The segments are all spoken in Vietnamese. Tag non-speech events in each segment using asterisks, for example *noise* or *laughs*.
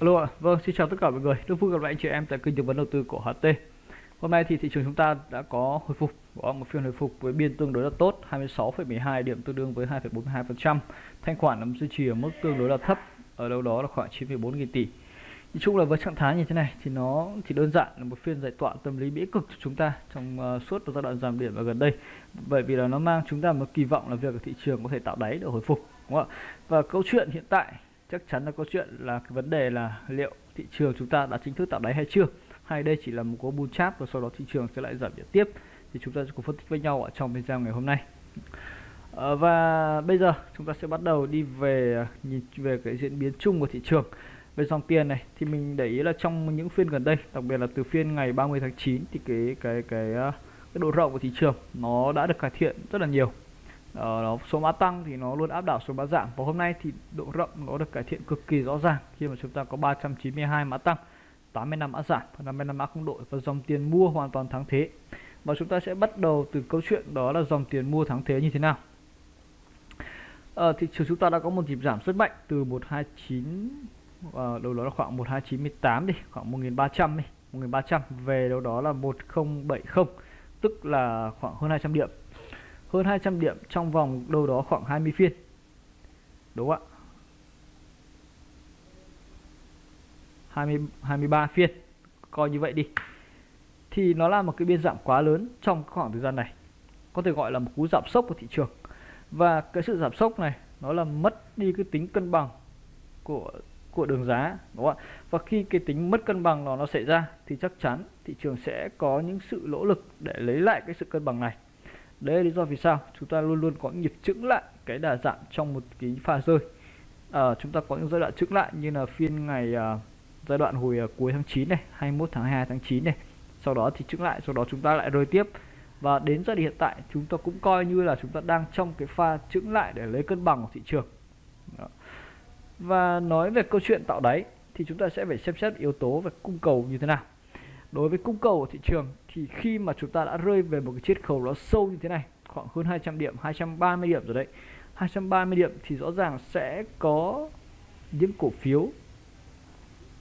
Alo ạ, vâng xin chào tất cả mọi người, rất vui gặp lại anh chị em tại kênh tư vấn đầu tư của HT. Hôm nay thì thị trường chúng ta đã có hồi phục, có một phiên hồi phục với biên tương đối là tốt, 26,12 điểm tương đương với 2,42%. Thanh khoản nằm duy trì ở mức tương đối là thấp, ở đâu đó là khoảng 9,4 nghìn tỷ. Nói chung là với trạng thái như thế này thì nó chỉ đơn giản là một phiên giải tỏa tâm lý bĩ cực cho chúng ta trong uh, suốt giai đoạn giảm điểm ở gần đây. Bởi vì là nó mang chúng ta một kỳ vọng là việc thị trường có thể tạo đáy để hồi phục, đúng không ạ? Và câu chuyện hiện tại chắc chắn là có chuyện là cái vấn đề là liệu thị trường chúng ta đã chính thức tạo đáy hay chưa? Hay đây chỉ là một cú bull chap và sau đó thị trường sẽ lại giảm điểm tiếp? Thì chúng ta sẽ cùng phân tích với nhau ở trong video ngày hôm nay. À, và bây giờ chúng ta sẽ bắt đầu đi về à, nhìn về cái diễn biến chung của thị trường. Về dòng tiền này thì mình để ý là trong những phiên gần đây đặc biệt là từ phiên ngày 30 tháng 9 thì cái cái cái, à, cái độ rộng của thị trường nó đã được cải thiện rất là nhiều ờ, đó, số mã tăng thì nó luôn áp đảo số mã giảm. Và hôm nay thì độ rộng nó được cải thiện cực kỳ rõ ràng khi mà chúng ta có 392 mã tăng 85 mã giảm và 55 mã không đổi và dòng tiền mua hoàn toàn thắng thế. Và chúng ta sẽ bắt đầu từ câu chuyện đó là dòng tiền mua thắng thế như thế nào. À, thị trường chúng ta đã có một nhịp giảm rất mạnh từ 129 à, ờ, đâu đó là khoảng 1298 đi khoảng 1300 đi 1300 về đâu đó là 1070 tức là khoảng hơn 200 điểm hơn 200 điểm trong vòng đâu đó khoảng 20 phiên. Đúng không ạ? 20 23 phiên. Coi như vậy đi. Thì nó là một cái biên giảm quá lớn trong khoảng thời gian này. Có thể gọi là một cú giảm sốc của thị trường. Và cái sự giảm sốc này, nó là mất đi cái tính cân bằng của của đường giá, đúng không ạ? Và khi cái tính mất cân bằng nó nó xảy ra, thì chắc chắn thị trường sẽ có những sự nỗ lực để lấy lại cái sự cân bằng này đấy là lý do vì sao chúng ta luôn luôn có nhịp chững lại cái đà giảm trong một cái pha rơi. À, chúng ta có những giai đoạn chững lại như là phiên ngày à, giai đoạn hồi à, cuối tháng 9 này 21 tháng 2 tháng 9 này. Sau đó thì chững lại sau đó chúng ta lại rơi tiếp. Và đến giai đoạn hiện tại chúng ta cũng coi như là chúng ta đang trong cái pha chững lại để lấy cân bằng của thị trường. Đó. và nói về câu chuyện tạo đáy thì chúng ta sẽ phải xem xét yếu tố về cung cầu như thế nào đối với cung cầu của thị trường, thì khi mà chúng ta đã rơi về một cái chiết khấu nó sâu như thế này, khoảng hơn 200 điểm 230 điểm rồi đấy. 230 điểm thì rõ ràng sẽ có những cổ phiếu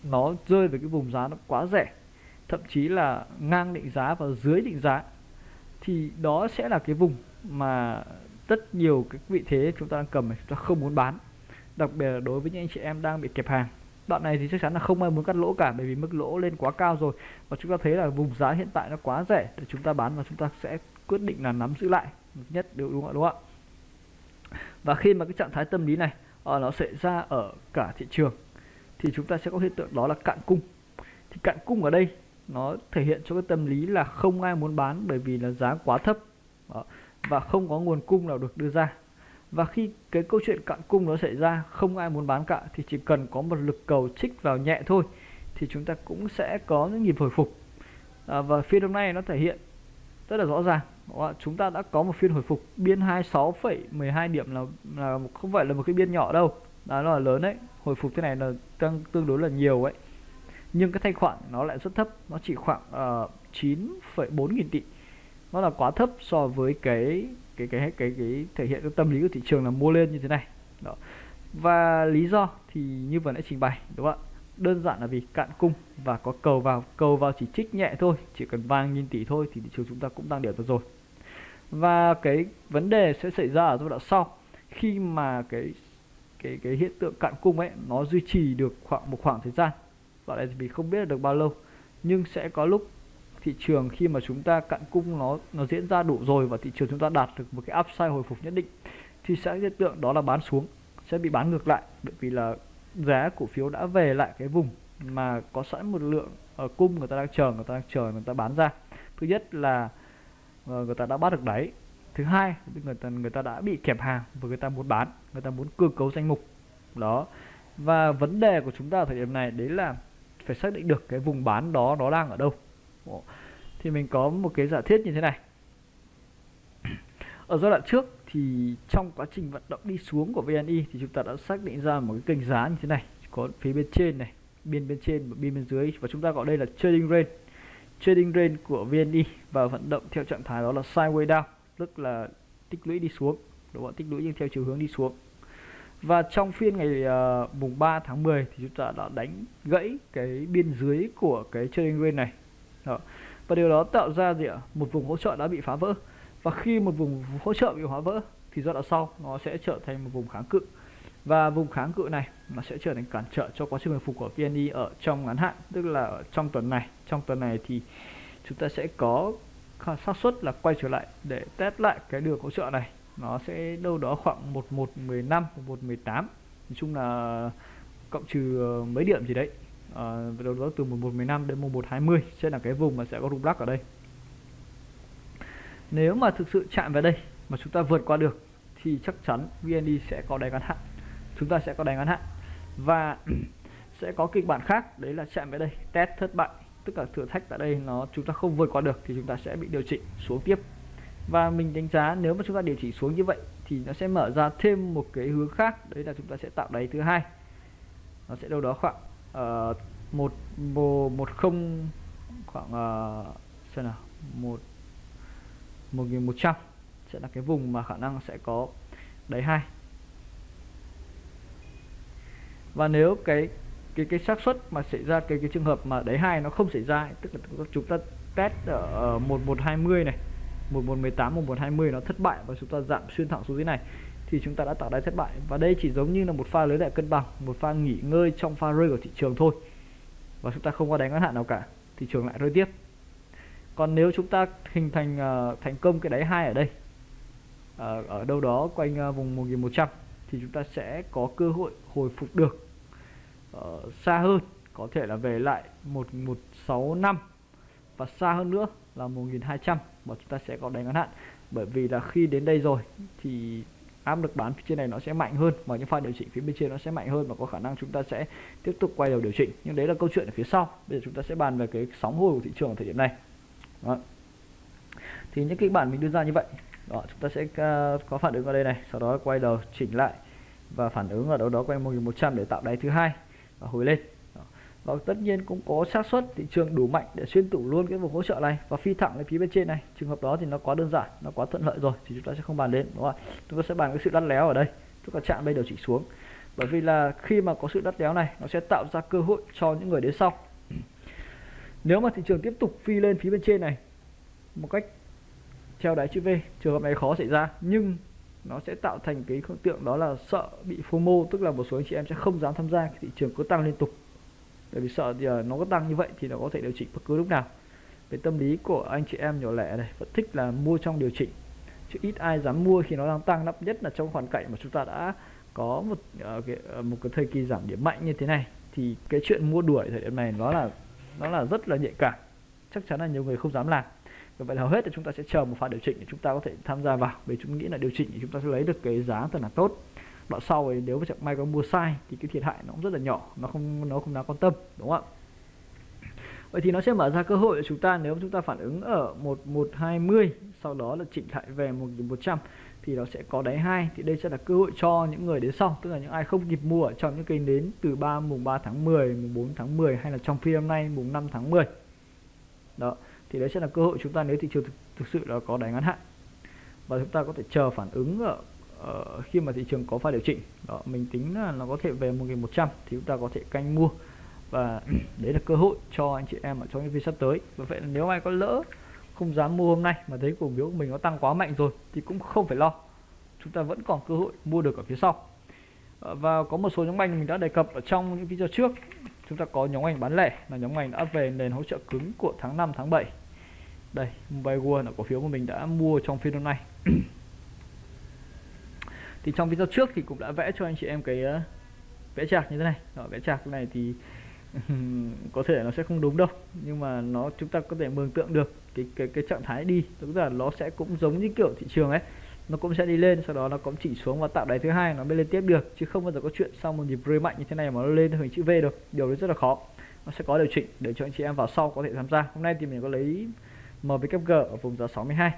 nó rơi về cái vùng giá nó quá rẻ, thậm chí là ngang định giá và dưới định giá. Thì đó sẽ là cái vùng mà rất nhiều cái vị thế chúng ta đang cầm này chúng ta không muốn bán, đặc biệt là đối với những anh chị em đang bị kẹp hàng đoạn này thì chắc chắn là không ai muốn cắt lỗ cả bởi vì mức lỗ lên quá cao rồi. Và chúng ta thấy là vùng giá hiện tại nó quá rẻ để chúng ta bán và chúng ta sẽ quyết định là nắm giữ lại nhất điều đúng không đúng không ạ? Và khi mà cái trạng thái tâm lý này uh, nó xảy ra ở cả thị trường thì chúng ta sẽ có hiện tượng đó là cạn cung. Thì cạn cung ở đây nó thể hiện cho cái tâm lý là không ai muốn bán bởi vì là giá quá thấp. Đó. và không có nguồn cung nào được đưa ra và khi cái câu chuyện cạn cung nó xảy ra không ai muốn bán cả thì chỉ cần có một lực cầu chích vào nhẹ thôi thì chúng ta cũng sẽ có những nhịp hồi phục. À, và phiên hôm nay nó thể hiện rất là rõ ràng. Chúng ta đã có một phiên hồi phục biên 26,12 điểm là là không phải là một cái biên nhỏ đâu. Đó là lớn đấy. Hồi phục thế này là tăng tương đối là nhiều ấy. Nhưng cái thanh khoản nó lại rất thấp nó chỉ khoảng ờ, uh, 9,4 nghìn tỷ nó là quá thấp so với cái cái cái cái cái thể hiện cái tâm lý của thị trường là mua lên như thế này. Đó. Và lý do thì như vừa nãy trình bày, đúng không ạ? Đơn giản là vì cạn cung và có cầu vào cầu vào chỉ trích nhẹ thôi, chỉ cần vàng nghìn tỷ thôi thì thị trường chúng ta cũng tăng điểm được rồi. Và cái vấn đề sẽ xảy ra ở giai đoạn sau, khi mà cái cái cái hiện tượng cạn cung ấy, nó duy trì được khoảng một khoảng thời gian. Đoạn này thì mình không biết được bao lâu, nhưng sẽ có lúc thị trường khi mà chúng ta cạn cung nó nó diễn ra đủ rồi và thị trường chúng ta đạt được một cái upside hồi phục nhất định thì sẽ hiện tượng đó là bán xuống sẽ bị bán ngược lại. Bởi vì là giá cổ phiếu đã về lại cái vùng mà có sẵn một lượng ở cung người ta đang chờ người ta đang chờ người ta bán ra. Thứ nhất là uh, người ta đã bắt được đáy. Thứ hai người ta người ta đã bị kẹp hàng và người ta muốn bán người ta muốn cơ cấu danh mục. Đó. Và vấn đề của chúng ta ở thời điểm này đấy là phải xác định được cái vùng bán đó nó đang ở đâu thì mình có một cái giả thiết như thế này. Ở giai đoạn trước thì trong quá trình vận động đi xuống của VNI thì chúng ta đã xác định ra một cái kênh giá như thế này có phía bên trên này biên bên trên và biên bên dưới. Và chúng ta gọi đây là trading range. Trading range của VNI và vận động theo trạng thái đó là sideways down tức là tích lũy đi xuống đúng không tích lũy nhưng theo chiều hướng đi xuống. Và trong phiên ngày uh, mùng 3 tháng 10 thì chúng ta đã đánh gãy cái biên dưới của cái trading range này. Đó và điều đó tạo ra gì ạ? Một vùng hỗ trợ đã bị phá vỡ. Và khi một vùng hỗ trợ bị phá vỡ, thì giai đoạn sau, nó sẽ trở thành một vùng kháng cự. Và vùng kháng cự này, nó sẽ trở thành cản trở cho quá trình hồi phục của VNI ở trong ngắn hạn, tức là ở trong tuần này. Trong tuần này thì chúng ta sẽ có xác suất là quay trở lại để test lại cái đường hỗ trợ này. Nó sẽ đâu đó khoảng 1115 1118 nói chung là cộng trừ ờ, mấy điểm gì đấy. Ờ, à, đâu đó từ 1115 đến 1120 sẽ là cái vùng mà sẽ có rung lắc ở đây. Nếu mà thực sự chạm vào đây mà chúng ta vượt qua được thì chắc chắn VND sẽ có đáy ngắn hạn. Chúng ta sẽ có đáy ngắn hạn. Và *clears throat* sẽ có kịch bản khác đấy là chạm vào đây test thất bại. Tức là thử thách tại đây nó chúng ta không vượt qua được thì chúng ta sẽ bị điều chỉnh xuống tiếp. Và mình đánh giá nếu mà chúng ta điều chỉnh xuống như vậy thì nó sẽ mở ra thêm một cái hướng khác. Đấy là chúng ta sẽ tạo đáy thứ hai. Nó sẽ đâu đó khoảng uh, một một không khoảng uh, xem nào một một nghìn một trăm sẽ là cái vùng mà khả năng sẽ có đáy hai. Và nếu cái cái cái xác suất mà xảy ra cái cái trường hợp mà đáy hai nó không xảy ra tức là chúng ta test ở ờ, một một hai mươi này 1118 1120 nó thất bại và chúng ta giảm xuyên thẳng xuống dưới này thì chúng ta đã tạo đáy thất bại. Và đây chỉ giống như là một pha lấy lại cân bằng một pha nghỉ ngơi trong pha rơi của thị trường thôi. Và chúng ta không có đánh ngắn hạn nào cả thị trường lại rơi tiếp. Còn nếu chúng ta hình thành uh, thành công cái đáy hai ở đây uh, ở đâu đó quanh uh, vùng 1100 thì chúng ta sẽ có cơ hội hồi phục được uh, xa hơn có thể là về lại 1165 và xa hơn nữa là 1200 và chúng ta sẽ có đánh ngắn hạn. Bởi vì là khi đến đây rồi thì áp lực bán phía trên này nó sẽ mạnh hơn và những pha điều chỉnh phía bên trên nó sẽ mạnh hơn và có khả năng chúng ta sẽ tiếp tục quay đầu điều chỉnh. Nhưng đấy là câu chuyện ở phía sau. Bây giờ chúng ta sẽ bàn về cái sóng hồi của thị trường ở thời điểm này. Đó. thì những kịch bản mình đưa ra như vậy. Đó chúng ta sẽ uh, có phản ứng ở đây này sau đó quay đầu chỉnh lại và phản ứng ở đâu đó quanh 1100 để tạo đáy thứ hai và hồi lên và tất nhiên cũng có xác suất, thị trường đủ mạnh để xuyên tủ luôn cái vùng hỗ trợ này và phi thẳng lên phía bên trên này. Trường hợp đó thì nó quá đơn giản, nó quá thuận lợi rồi thì chúng ta sẽ không bàn đến, đúng không ạ? Chúng ta sẽ bàn cái sự lăn léo ở đây. Chúng ta chạm đây điều chỉnh xuống. Bởi vì là khi mà có sự đắt léo này, nó sẽ tạo ra cơ hội cho những người đến sau. Nếu mà thị trường tiếp tục phi lên phía bên trên này một cách theo đáy chữ V, trường hợp này khó xảy ra. Nhưng nó sẽ tạo thành cái hiện tượng đó là sợ bị FOMO tức là một số anh chị em sẽ không dám tham gia, thị trường cứ tăng liên tục bởi vì sợ giờ nó có tăng như vậy thì nó có thể điều chỉnh bất cứ lúc nào. Về tâm lý của anh chị em nhỏ lẻ này vẫn thích là mua trong điều chỉnh. Chứ ít ai dám mua khi nó đang tăng lắm nhất là trong hoàn cảnh mà chúng ta đã có một uh, cái, uh, một cái thời kỳ giảm điểm mạnh như thế này thì cái chuyện mua đuổi thời điểm này nó là nó là rất là nhạy cảm. Chắc chắn là nhiều người không dám làm. Và vậy hầu hết thì chúng ta sẽ chờ một pha điều chỉnh để chúng ta có thể tham gia vào. Vì chúng nghĩ là điều chỉnh thì chúng ta sẽ lấy được cái giá thật là tốt đoạn sau thì nếu mà chẳng may có mua sai thì cái thiệt hại nó cũng rất là nhỏ nó không nó không đáng quan tâm đúng không ạ? Vậy thì nó sẽ mở ra cơ hội cho chúng ta nếu chúng ta phản ứng ở 1120 sau đó là chỉnh lại về 1100 thì nó sẽ có đáy hai. Thì đây sẽ là cơ hội cho những người đến sau tức là những ai không kịp mua ở trong những cây nến từ 3 mùng 3 tháng 10 mùng 4 tháng 10 hay là trong phiên hôm nay mùng 5 tháng 10 đó thì đấy sẽ là cơ hội chúng ta nếu thị trường thực, thực sự là có đáy ngắn hạn. Và chúng ta có thể chờ phản ứng ở Ờ, khi mà thị trường có pha điều chỉnh đó mình tính là nó có thể về 1100 thì chúng ta có thể canh mua. Và *clears throat* đấy là cơ hội cho anh chị em ở trong những phiên sắp tới. Và vậy nếu ai có lỡ không dám mua hôm nay mà thấy cổ phiếu của mình nó tăng quá mạnh rồi thì cũng không phải lo. Chúng ta vẫn còn cơ hội mua được ở phía sau. Ờ, và có một số nhóm ngành mình đã đề cập ở trong những video trước. Chúng ta có nhóm ngành bán lẻ là nhóm ngành đã về nền hỗ trợ cứng của tháng 5 tháng 7 đây Mobile World là cổ phiếu của mình đã mua trong phiên hôm nay. *clears throat* thì trong video trước thì cũng đã vẽ cho anh chị em cái uh, vẽ chạc như thế này. Đó, vẽ chạc này thì *laughs* có thể nó sẽ không đúng đâu. Nhưng mà nó chúng ta có thể mường tượng được cái cái cái trạng thái đi. Tức là nó sẽ cũng giống như kiểu thị trường ấy. Nó cũng sẽ đi lên sau đó nó cũng chỉ xuống và tạo đáy thứ hai nó mới lên tiếp được. Chứ không bao giờ có chuyện sau một nhịp rơi mạnh như thế này mà nó lên theo hình chữ V được điều đấy rất là khó. Nó sẽ có điều chỉnh để cho anh chị em vào sau có thể tham gia. Hôm nay thì mình có lấy MWG ở vùng giá 62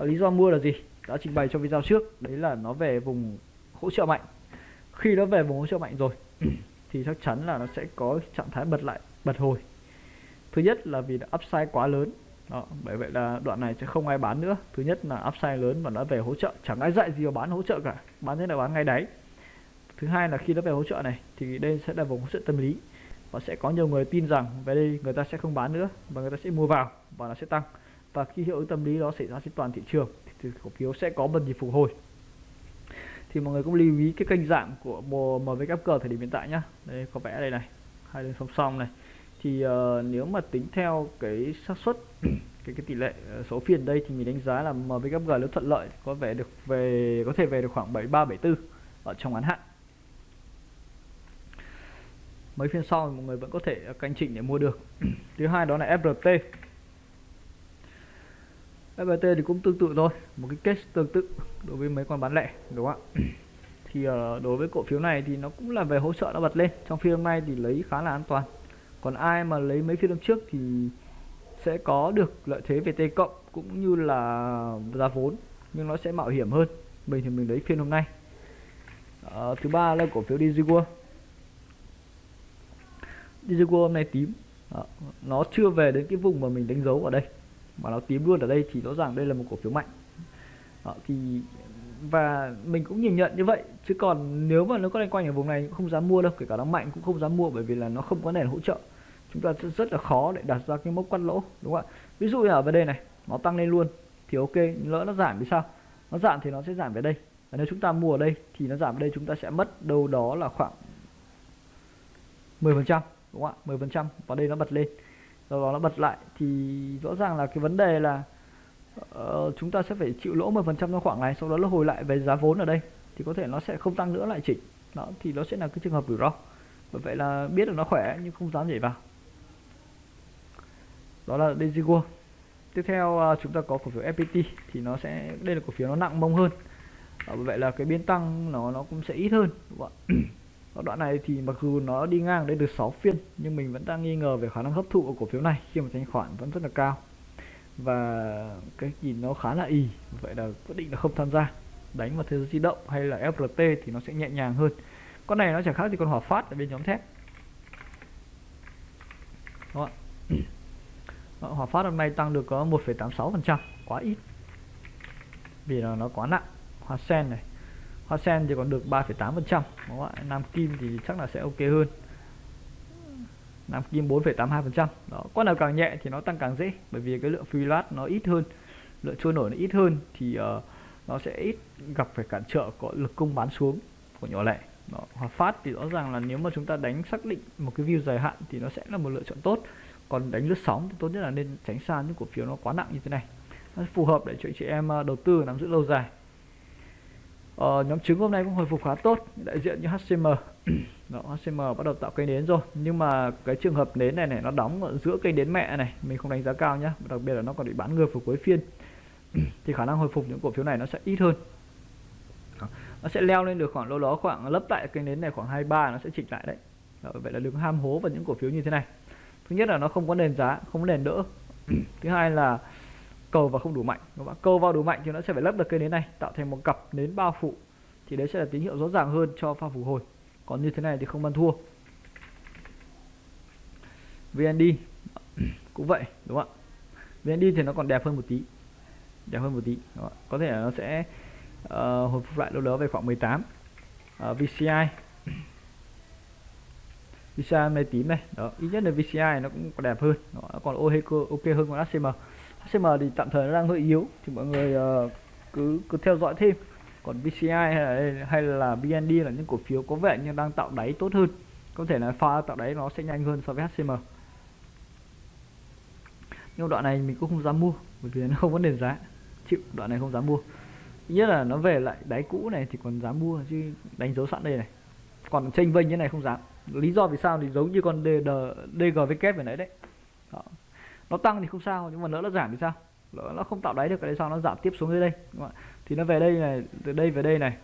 ở ờ, lý do mua là gì? Đã trình bày trong video trước đấy là nó về vùng hỗ trợ mạnh. Khi nó về vùng hỗ trợ mạnh rồi *clears throat* thì chắc chắn là nó sẽ có trạng thái bật lại bật hồi. Thứ nhất là vì upside quá lớn. Đó, bởi vậy là đoạn này sẽ không ai bán nữa. Thứ nhất là upside lớn và nó về hỗ trợ. Chẳng ai dạy gì mà bán hỗ trợ cả. Bán thế là bán ngay đáy. Thứ hai là khi nó về hỗ trợ này thì đây sẽ là vùng hỗ trợ tâm lý. Và sẽ có nhiều người tin rằng về đây người ta sẽ không bán nữa và người ta sẽ mua vào và nó sẽ tăng. Và khi hiệu ứng tâm lý đó xảy ra trên toàn thị trường thì cổ phiếu sẽ có một nhịp phục hồi. Thì mọi người cũng lưu ý cái kênh dạng của MWG thời điểm hiện tại nhá. Đây có vẽ đây này hai đường song song này. Thì uh, nếu mà tính theo cái xác suất *clears throat* cái cái tỷ lệ ờ, số phiên đây thì mình đánh giá là MWG nếu thuận lợi có vẻ được về có thể về được khoảng 73 74 ở trong ngắn hạn. Mấy phiên sau thì mọi người vẫn có thể ờ, canh chỉnh để mua được. *clears throat* Thứ hai đó là FRT FPT thì cũng tương tự thôi một cái case tương tự đối với mấy con bán lẻ đúng không ạ? *clears throat* Thì uh, đối với cổ phiếu này thì nó cũng là về hỗ trợ nó bật lên. Trong phiên hôm nay thì lấy khá là an toàn. Còn ai mà lấy mấy phiên hôm trước thì sẽ có được lợi thế về T cộng cũng như là giá vốn nhưng nó sẽ mạo hiểm hơn. Mình thì mình lấy phiên hôm nay. Uh, thứ ba là cổ phiếu Digicua Digicua hôm nay tím. Uh, nó chưa về đến cái vùng mà mình đánh dấu ở đây mà nó tím luôn ở đây thì rõ ràng đây là một cổ phiếu mạnh. Đó, thì và mình cũng nhìn nhận như vậy. Chứ còn nếu mà nó có liên quanh ở vùng này cũng không dám mua đâu kể cả nó mạnh cũng không dám mua bởi vì là nó không có nền hỗ trợ. Chúng ta rất, rất là khó để đặt ra cái mốc quát lỗ đúng không ạ? Ví dụ như ở về đây này nó tăng lên luôn thì ok lỡ nó giảm thì sao? Nó giảm thì nó sẽ giảm về đây. Và nếu chúng ta mua ở đây thì nó giảm ở đây chúng ta sẽ mất đâu đó là khoảng 10 phần trăm đúng không ạ? 10 phần trăm và đây nó bật lên sau đó nó bật lại thì rõ ràng là cái vấn đề là uh, chúng ta sẽ phải chịu lỗ 10% trong khoảng này sau đó nó hồi lại về giá vốn ở đây. Thì có thể nó sẽ không tăng nữa lại chỉnh. Đó thì nó sẽ là cái trường hợp rủi ro. Bởi vậy là biết được nó khỏe nhưng không dám nhảy vào. Đó là Desigo tiếp theo uh, chúng ta có cổ phiếu FPT thì nó sẽ đây là cổ phiếu nó nặng mông hơn. Bởi vậy là cái biến tăng nó nó cũng sẽ ít hơn đúng không ạ? *clears throat* đoạn này thì mặc dù nó đi ngang đây được 6 phiên nhưng mình vẫn đang nghi ngờ về khả năng hấp thụ của cổ phiếu này khi mà thanh khoản vẫn rất là cao. Và cái nhìn nó khá là y vậy là quyết định là không tham gia. Đánh vào thế giới di động hay là FRT thì nó sẽ nhẹ nhàng hơn. Con này nó chẳng khác gì con hỏa phát ở bên nhóm thép. Đúng không ạ hỏa phát hôm nay tăng được có 1,86% quá ít. Vì là nó quá nặng. Hoa sen này hoa sen thì còn được 3,8 phần trăm nam kim thì chắc là sẽ ok hơn. Nam kim 4,82 phần trăm. Đó con nào càng nhẹ thì nó tăng càng dễ bởi vì cái lượng free lát nó ít hơn lượng trôi nổi nó ít hơn thì uh, nó sẽ ít gặp phải cản trở có lực cung bán xuống của nhỏ lẻ. Đó. Hòa phát thì rõ ràng là nếu mà chúng ta đánh xác định một cái view dài hạn thì nó sẽ là một lựa chọn tốt. Còn đánh lướt sóng thì tốt nhất là nên tránh xa những cổ phiếu nó quá nặng như thế này. Nó phù hợp để cho chị em ờ, đầu tư nắm giữ lâu dài. Ờ, nhóm trứng hôm nay cũng hồi phục khá tốt đại diện như HCM *clears throat* đó, HCM bắt đầu tạo cây nến rồi. Nhưng mà cái trường hợp nến này này nó đóng ở giữa cây nến mẹ này mình không đánh giá cao nhá. Đặc biệt là nó còn bị bán ngược vào cuối phiên. *clears throat* Thì khả năng hồi phục những cổ phiếu này nó sẽ ít hơn. Nó sẽ leo lên được khoảng lâu đó khoảng lấp lại cây nến này khoảng 23 nó sẽ chỉnh lại đấy. Đó, vậy là đừng ham hố vào những cổ phiếu như thế này. Thứ nhất là nó không có nền giá không có nền đỡ. *clears throat* Thứ hai là cầu vào không đủ mạnh. Các bạn cầu vào đủ mạnh thì nó sẽ phải lấp được cây nến này tạo thành một cặp nến bao phủ. Thì đấy sẽ là tín hiệu rõ ràng hơn cho pha phục hồi. Còn như thế này thì không ăn thua. VND *clears throat* cũng vậy đúng không ạ? VND thì nó còn đẹp hơn một tí. Đẹp hơn một tí đúng không? có thể là nó sẽ uh, hồi phục lại đâu đó về khoảng 18 uh, ờ, VCI VCI này tím này. Đó ít nhất là VCI nó cũng đẹp hơn nó còn ok hơn con HCM HCM thì tạm thời nó đang hơi yếu thì mọi người uh, cứ cứ theo dõi thêm. Còn BCI hay là hay là BND là những cổ phiếu có vẻ như đang tạo đáy tốt hơn. Có thể là pha tạo đáy nó sẽ nhanh hơn so với HCM nhưng đoạn này mình cũng không dám mua bởi vì nó không có nền giá. Chịu đoạn này không dám mua. Nhất là nó về lại đáy cũ này thì còn dám mua chứ đánh dấu sẵn đây này. Còn tranh vênh như này không dám. Lý do vì sao thì giống như con DGVK vừa nãy đấy. Đó nó tăng thì không sao, nhưng mà lỡ nó giảm thì sao? Lỡ nó không tạo đáy được cái đấy sao? Nó giảm tiếp xuống dưới đây, đúng không? thì nó về đây này, từ đây về đây này.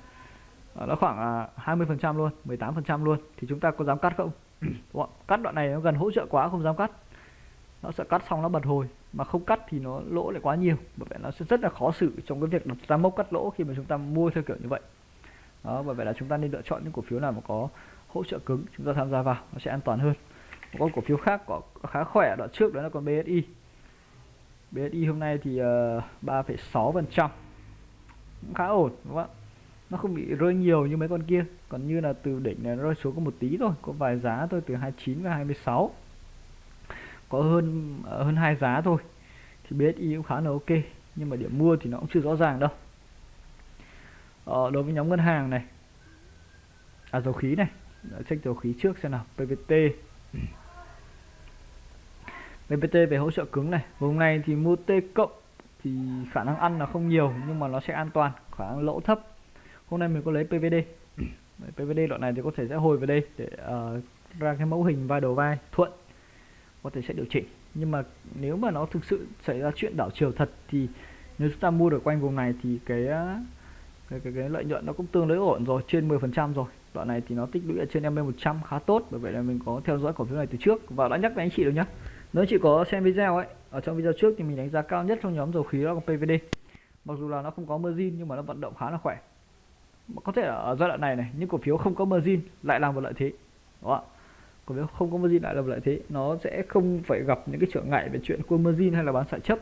Ờ, nó khoảng à, 20 phần trăm luôn 18 phần trăm luôn. Thì chúng ta có dám cắt không? *clears throat* Đúng không? cắt đoạn này nó gần hỗ trợ quá, không dám cắt. Nó sẽ cắt xong nó bật hồi. Mà không cắt thì nó lỗ lại quá nhiều. Bởi vậy nó sẽ rất là khó xử trong cái việc đặt ra mốc cắt lỗ khi mà chúng ta mua theo kiểu như vậy. Đó, bởi vậy là chúng ta nên lựa chọn những cổ phiếu nào mà có hỗ trợ cứng, chúng ta tham gia vào, nó sẽ an toàn hơn một con cổ phiếu khác có khá khỏe đoạn trước đó là con BSI BSI hôm nay thì ờ, uh, 3,6 phần trăm. Khá ổn đúng không ạ? Nó không bị rơi nhiều như mấy con kia còn như là từ đỉnh này rơi xuống có một tí thôi có vài giá thôi từ 29 và 26 có hơn ờ, hơn hai giá thôi thì BSI cũng khá là ok nhưng mà điểm mua thì nó cũng chưa rõ ràng đâu. Ờ, đối với nhóm ngân hàng này à dầu khí này check dầu khí trước xem nào PVT BPT về hỗ trợ cứng này. Vùng này thì mua T cộng thì khả năng ăn là không nhiều nhưng mà nó sẽ an toàn khả năng lỗ thấp. Hôm nay mình có lấy PVD PVD đoạn này thì có thể sẽ hồi về đây để uh, ra cái mẫu hình vai đầu vai thuận có thể sẽ điều chỉnh. Nhưng mà nếu mà nó thực sự xảy ra chuyện đảo chiều thật thì nếu chúng ta mua được quanh vùng này thì cái ờ, cái, cái, cái lợi nhuận nó cũng tương đối ổn rồi trên 10% rồi đoạn này thì nó tích lũy ở trên MA 100 khá tốt, bởi vậy là mình có theo dõi cổ phiếu này từ trước. Và đã nhắc với anh chị rồi nhá. Nếu chị có xem video ấy, ở trong video trước thì mình đánh giá cao nhất trong nhóm dầu khí đó là PVD mặc dù là nó không có margin, nhưng mà nó vận động khá là khỏe. Có thể ở giai đoạn này này, những cổ phiếu không có margin lại làm một lợi thế. Đúng không ạ? Cổ phiếu không có margin lại là một lợi thế, nó sẽ không phải gặp những cái trở ngại về chuyện cua margin hay là bán xả chấp.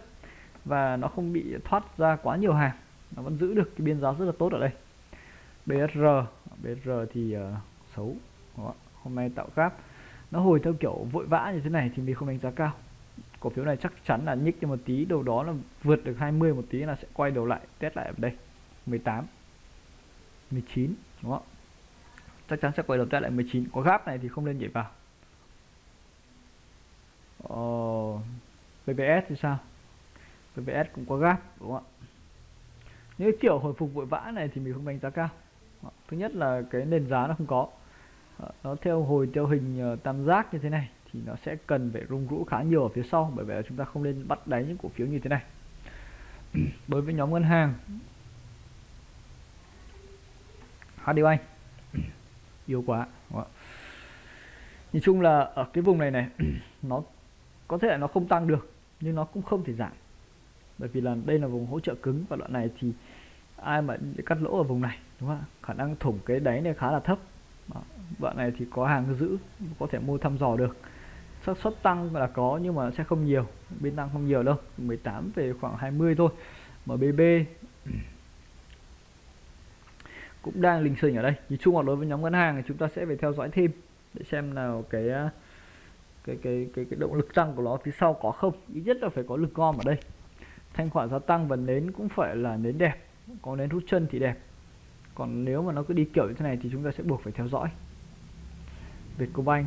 Và nó không bị thoát ra quá nhiều hàng. Nó vẫn giữ được cái biên giá rất là tốt ở đây. BSR BR thì uh, xấu. Đó. hôm nay tạo gap nó hồi theo kiểu vội vã như thế này thì mình không đánh giá cao. Cổ phiếu này chắc chắn là nhích cho một tí đầu đó là vượt được 20 một tí là sẽ quay đầu lại test lại ở đây. 18 19 đúng không? Chắc chắn sẽ quay đầu test lại 19 có gap này thì không nên nhảy vào. Ờ, PBS thì sao? BBS cũng có gap đúng không ạ? Những kiểu hồi phục vội vã này thì mình không đánh giá cao. Ờ, thứ nhất là cái nền giá nó không có. Ờ, nó theo hồi, theo hình ờ, tam giác như thế này thì nó sẽ cần phải rung rũ khá nhiều ở phía sau bởi vậy là chúng ta không nên bắt đáy những cổ phiếu như thế này. *clears throat* Đối với nhóm ngân hàng HD Bank, *clears throat* yếu quá. Nhìn chung là ở cái vùng này này, *clears throat* nó có thể là nó không tăng được, nhưng nó cũng không thể giảm. Bởi vì là đây là vùng hỗ trợ cứng và đoạn này thì ai mà cắt lỗ ở vùng này đúng không ạ? Khả năng thủng cái đáy này khá là thấp. Đó. đoạn này thì có hàng giữ có thể mua thăm dò được. Xác suất tăng là có nhưng mà sẽ không nhiều Bên tăng không nhiều đâu 18 về khoảng 20 thôi. MBB *clears throat* cũng đang lình xình ở đây. Nhìn chung là đối với nhóm ngân hàng thì chúng ta sẽ phải theo dõi thêm để xem nào cái à, cái cái cái, cái động lực tăng của nó phía sau có không. Ít nhất là phải có lực gom ở đây. Thanh khoản gia tăng và nến cũng phải là nến đẹp có nến hút chân thì đẹp. Còn nếu mà nó cứ đi kiểu như thế này thì chúng ta sẽ buộc phải theo dõi. Vietcombank.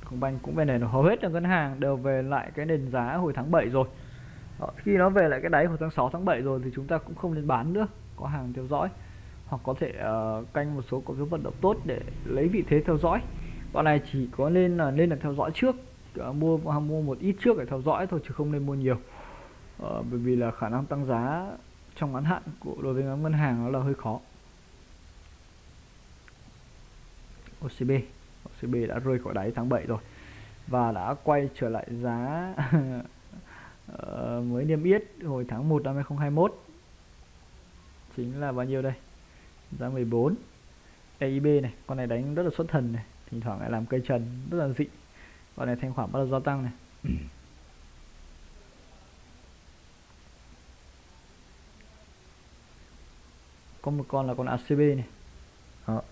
Vietcombank cũng về này hầu hết là ngân hàng đều về lại cái nền giá hồi tháng 7 rồi. Đó, khi nó về lại cái đáy hồi tháng 6 tháng 7 rồi thì chúng ta cũng không nên bán nữa có hàng theo dõi. Hoặc có thể uh, canh một số cổ phiếu vận động tốt để lấy vị thế theo dõi. Bọn này chỉ có nên là nên là theo dõi trước. Uh, mua mua một ít trước để theo dõi thôi chứ không nên mua nhiều ờ, bởi vì là khả năng tăng giá trong ngắn hạn của đối với ngân hàng nó là hơi khó. OCB OCB đã rơi khỏi đáy tháng 7 rồi và đã quay trở lại giá uh, *laughs* mới niêm yết hồi tháng 1 năm 2021 chính là bao nhiêu đây? Giá 14 EIB này con này đánh rất là xuất thần này thỉnh thoảng lại làm cây trần rất là dị. Con này thanh khoản bắt đầu gia tăng này. *clears throat* có một con là con ACB này. Đó.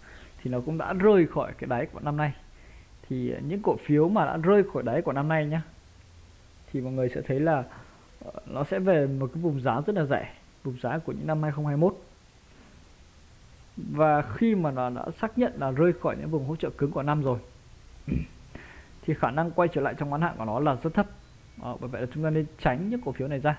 thì nó cũng đã rơi khỏi cái đáy của năm nay. Thì những cổ phiếu mà đã rơi khỏi đáy của năm nay nhá thì mọi người sẽ thấy là ờ, nó sẽ về một cái vùng giá rất là rẻ vùng giá của những năm 2021 và khi mà nó đã xác nhận là rơi khỏi những vùng hỗ trợ cứng của năm rồi thì khả năng quay trở lại trong ngắn hạn của nó là rất thấp. Đó, bởi vậy là chúng ta nên tránh những cổ phiếu này ra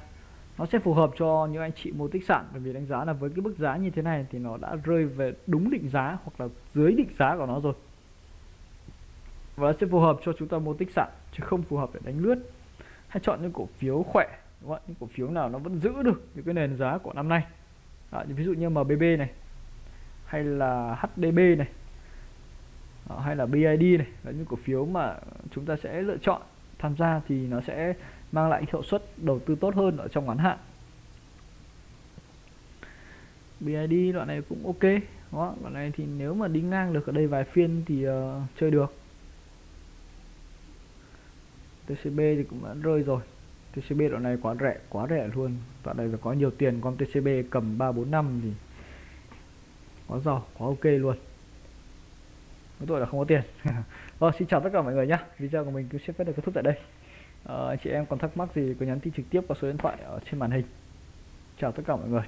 nó sẽ phù hợp cho những anh chị mua tích sản bởi vì đánh giá là với cái mức giá như thế này thì nó đã rơi về đúng định giá hoặc là dưới định giá của nó rồi. Và nó sẽ phù hợp cho chúng ta mua tích sản chứ không phù hợp để đánh lướt. Hay chọn những cổ phiếu khỏe đúng không? những cổ phiếu nào nó vẫn giữ được những cái nền giá của năm nay. À, ví dụ như MBB này hay là HDB này à, hay là BID này là những cổ phiếu mà chúng ta sẽ lựa chọn tham gia thì nó sẽ mang lại hiệu suất đầu tư tốt hơn ở trong ngắn hạn. BID đoạn này cũng ok đó đoạn này thì nếu mà đi ngang được ở đây vài phiên thì uh, chơi được. TCB thì cũng đã rơi rồi. TCB đoạn này quá rẻ quá rẻ luôn. Đoạn này phải có nhiều tiền con TCB cầm 345 thì quá giàu quá ok luôn. Cái tội là không có tiền. Rồi *laughs* vâng, xin chào tất cả mọi người nhé video của mình cứ xin phép được kết thúc tại đây à, chị em còn thắc mắc gì cứ nhắn tin trực tiếp qua số điện thoại ở trên màn hình. Chào tất cả mọi người.